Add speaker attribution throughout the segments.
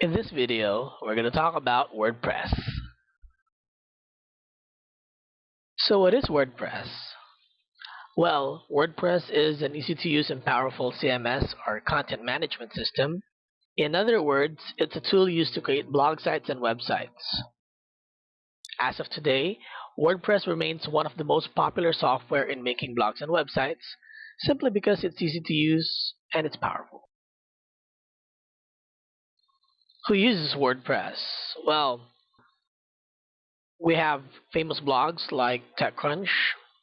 Speaker 1: In this video, we're going to talk about WordPress. So what is WordPress? Well, WordPress is an easy-to-use and powerful CMS or content management system. In other words, it's a tool used to create blog sites and websites. As of today, WordPress remains one of the most popular software in making blogs and websites simply because it's easy to use and it's powerful. Who uses WordPress? Well, we have famous blogs like TechCrunch.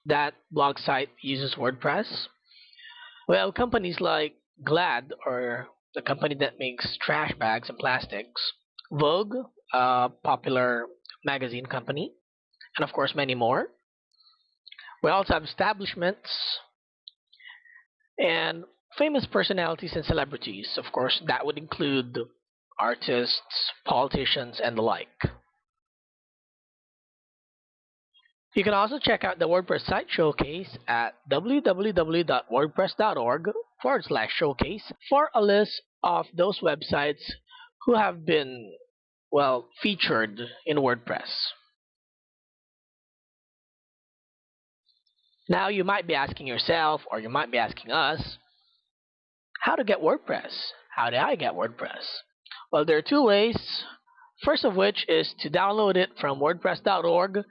Speaker 1: That blog site uses WordPress. Well, companies like Glad, or the company that makes trash bags and plastics, Vogue, a popular magazine company, and of course many more. We also have establishments and famous personalities and celebrities. Of course, that would include artists, politicians, and the like. You can also check out the WordPress site showcase at www.wordpress.org forward slash showcase for a list of those websites who have been, well, featured in WordPress. Now you might be asking yourself, or you might be asking us, how to get WordPress? How do I get WordPress? Well, there are two ways. First of which is to download it from WordPress.org.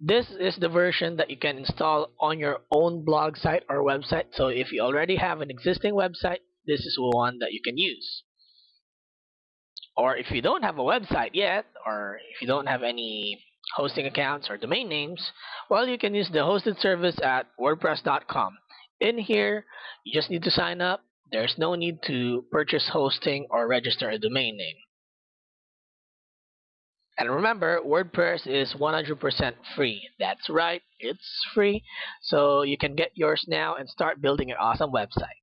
Speaker 1: This is the version that you can install on your own blog site or website. So if you already have an existing website, this is one that you can use. Or if you don't have a website yet, or if you don't have any hosting accounts or domain names, well, you can use the hosted service at WordPress.com. In here, you just need to sign up there's no need to purchase hosting or register a domain name. And remember, WordPress is 100% free. That's right, it's free. So you can get yours now and start building your awesome website.